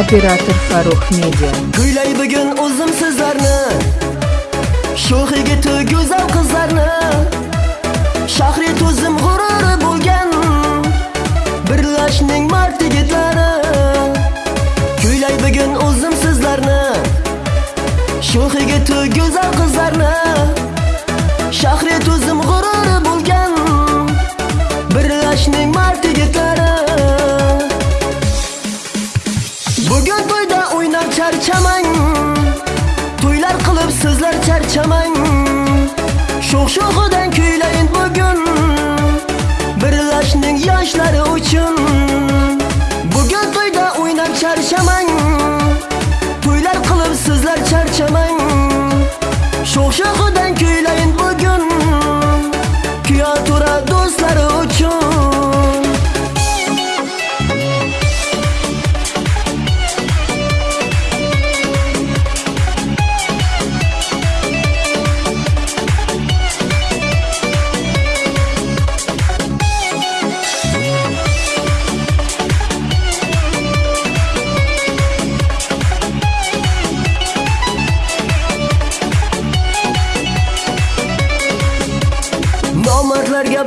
Operator Farruh Media. Kuylay bugun o'zim sizlarni Sho'x yigiti go'zal qiz Bugun to'yda o'ynab charchamang To'ylar qilib sizlar charchamang Sho'x-sho'xidan kuylayin bugun. Birlashning yoshlari uchun. Bugun to'yda o'ynab charchamang To'ylar qilib sizlar charchamang Sho'x-sho'xidan kuylayin bugun. Kuyatura do'stlari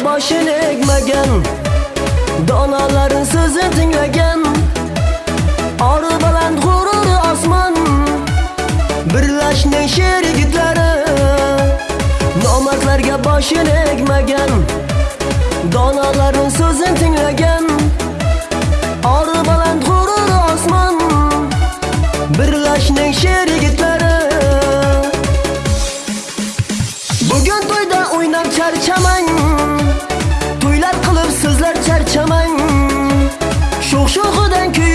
boshini egmagan donoların so'zini tinglagan Ori baland g'ururi osmon Birlashning sher yigitlari. Nomardlarga boshini egmagan donoların so'zini tinglagan Ori baland g'ururi osmon Birlashning sher yigitlari. Sho'x-sho'xidan kuylayin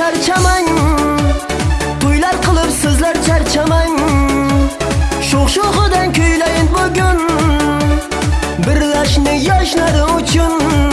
charchamang To'ylar qilib sizlar charchamang Sho'x-sho'xidan kuylayin bugun birlashni yoshlar uchun.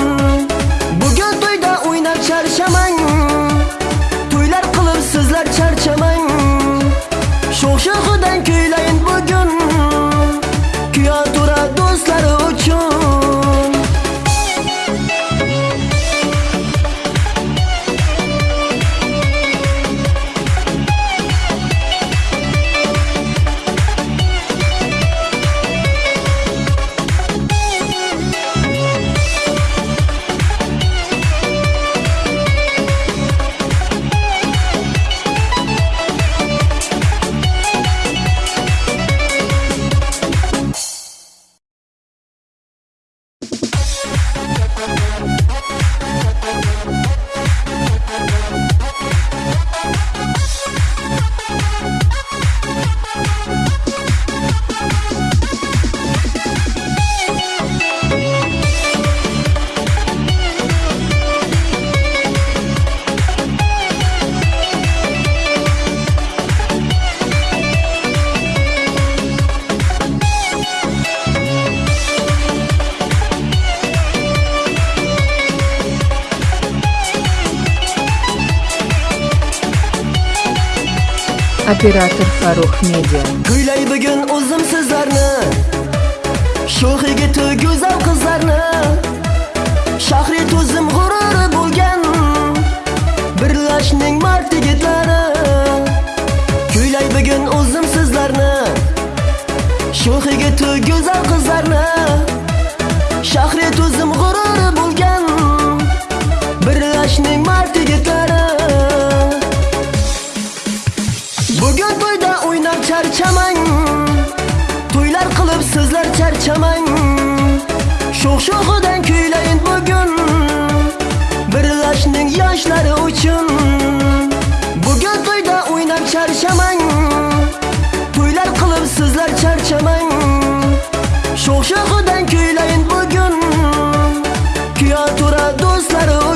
Operator Farruh Media. Kuylay bugun o'zim sizlarni Sho'x yigiti go'zal qiz sizlar charchamang Sho'x-sho'xidan kuylayin bugun Birlashning yoshlari uchun Bugun to'yda o'ynab charchamang To'ylar qilib sizlar charchamang Sho'x-sho'xidan kuylayin bugun Kuyatura do'stlari uchun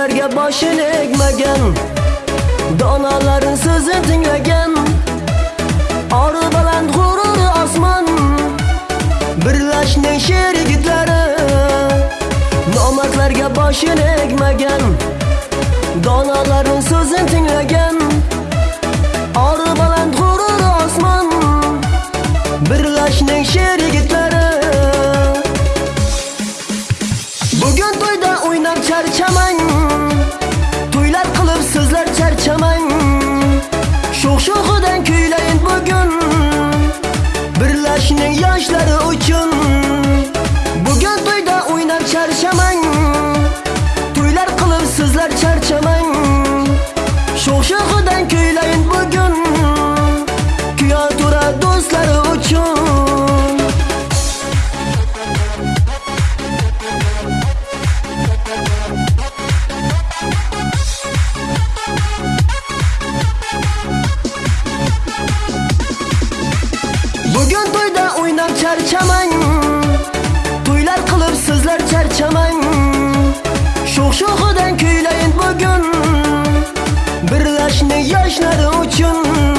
so'zlarga boshini egmagan donolarning so'zini tinglagan. Oru baland g'ururi osmon birlashning sher yigitlari. Nomardlarga boshini egmagan donolarning so'zini tinglagan. Oru baland g'ururi osmon birlashning sher birlashning yoshlari charchamang To'ylar qilib sizlar charchamang. Sho'x sho'xidan kuylayin bugun birlashni yoshlari uchun.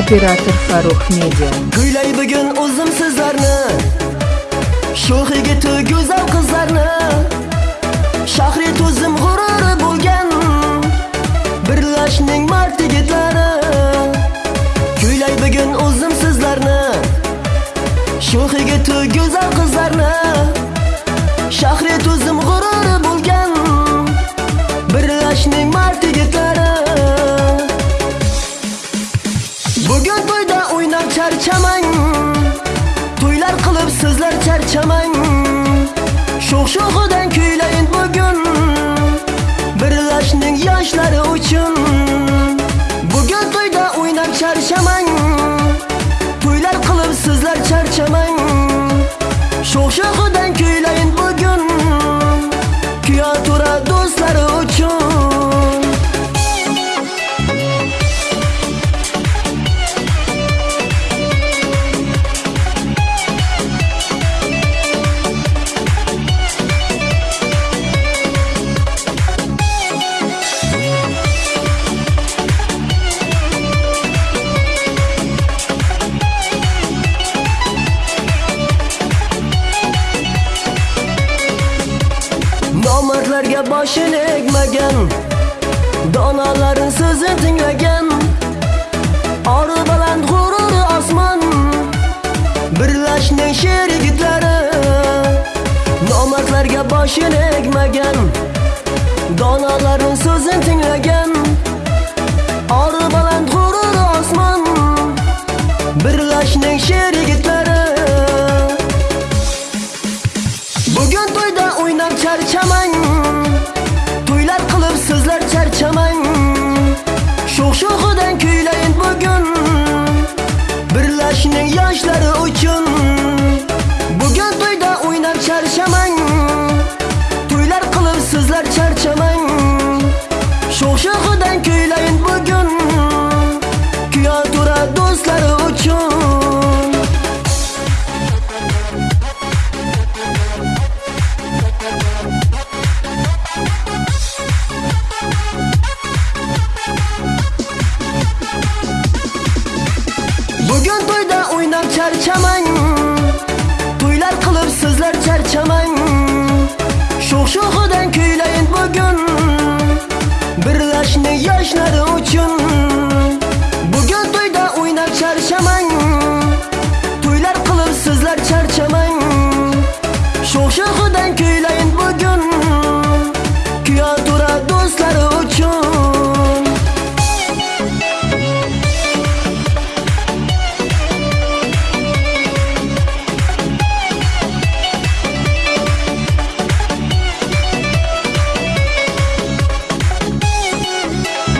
Operator Фарух media Kuylay bugun o'zim sizlarni Sho'x yigiti go'zal qizlarni Shahri to'zim g'ururi bo'lgan Birlashning mard yigitlari Kuylay bugun o'zim sizlarni Sho'x yigiti go'zal qizlarni Shahri to'zim g'urur sizlar charchamang Sho'x sho'xidan kuylayin bugun Birlashning yoshlari uchun. Bugun to'yda o'ynab charshamang To'ylar qilib sizlar charchamang Sho'x omadlarga boshini egmagan donolarning so'zini tinglagan. Ori baland g'ururi osmon birlashning sher yigitlari. Nomardlarga boshini egmagan donolarning so'zini tinglagan. Bugun to'yda o'ynab charchamang To'ylar qilib sizlar charchamang Sho'x sho'xidan kuylayin bugun. Birlashni yoshlar uchun.